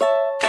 you